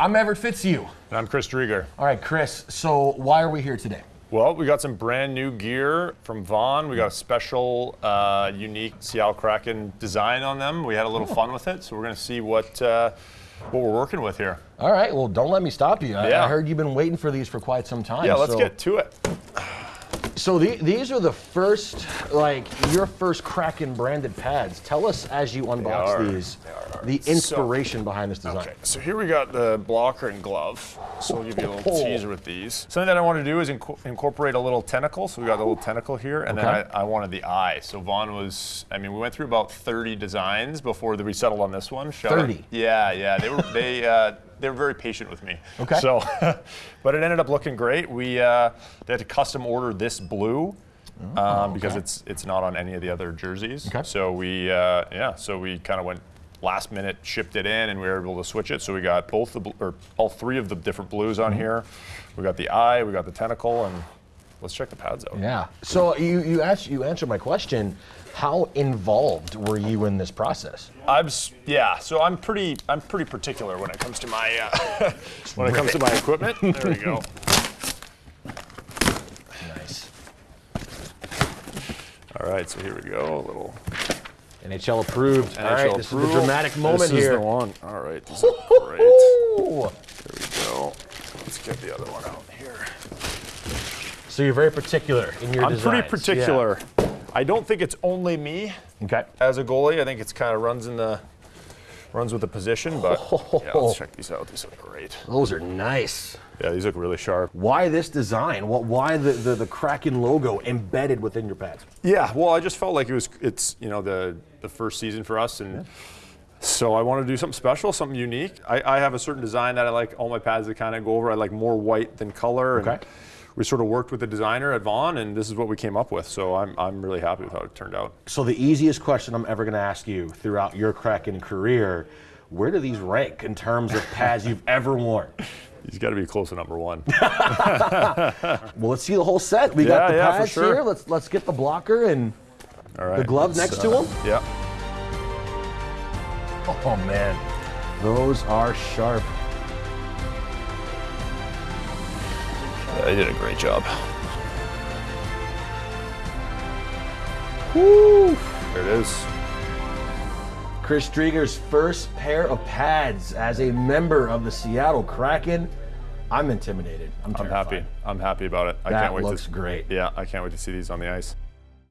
I'm Everett Fitzhugh. And I'm Chris Driedger. All right, Chris, so why are we here today? Well, we got some brand new gear from Vaughn. We got a special, uh, unique Seattle Kraken design on them. We had a little fun with it, so we're going to see what uh, what we're working with here. All right, well, don't let me stop you. I, Yeah. I heard you've been waiting for these for quite some time. Yeah, let's so, get to it. So the, these are the first, like, your first Kraken branded pads. Tell us as you unbox are. these, are. the inspiration behind this design. Okay, so here we got the blocker and glove. So we'll give you a little Oh. teaser with these. Something that I want to do is inco- incorporate a little tentacle. So we got the little tentacle here, and Okay. then I, I wanted the eye. So Vaughn was, I mean, we went through about 30 designs before we settled on this one. Shout out- 30? Yeah, yeah. They were they uh, they were very patient with me. Okay. So, but it ended up looking great. We uh, they had to custom order this blue. Um, because okay. it's it's not on any of the other jerseys. Okay. So we uh, yeah, so we kind of went last minute, shipped it in, and we were able to switch it. So we got both the or all three of the different blues on here. We got the eye, we got the tentacle, and let's check the pads out. Yeah. So you you asked you answered my question. How involved were you in this process? I'm yeah, so I'm pretty I'm pretty particular when it comes to my uh, when it comes to my equipment. There we go. Nice. All right, so here we go. A little NHL approved. All right, NHL this is the dramatic moment this here. is the one. All right, this is great. There we go. Let's get the other one out here. So you're very particular in your I'm designs. pretty particular. I don't think it's only me Okay. as a goalie. I think it's kind of runs in the runs with the position. But yeah, let's check these out. These look great. Those are nice. Yeah, these look really sharp. Why this design? What? Why the, the the Kraken logo embedded within your pads? Yeah, well, I just felt like it was it's you know the the first season for us and. So I want to do something special, something unique. I, I have a certain design that I like all my pads to kind of go over. I like more white than color. And Okay. We sort of worked with the designer at Vaughn, and this is what we came up with. So I'm, I'm really happy with how it turned out. So the easiest question I'm ever going to ask you throughout your Kraken career: Where do these rank in terms of pads you've ever worn? He's got to be close to number one. Well, let's see the whole set. We got the yeah, pads sure. here. Let's let's get the blocker and All right. the glove next to uh, him. Yeah. Oh man, those are sharp. They did a great job. Woo! There it is. Chris Driedger's first pair of pads as a member of the Seattle Kraken. I'm intimidated. I'm, I'm happy. I'm happy about it. I That can't wait looks to great. Yeah, I can't wait to see these on the ice.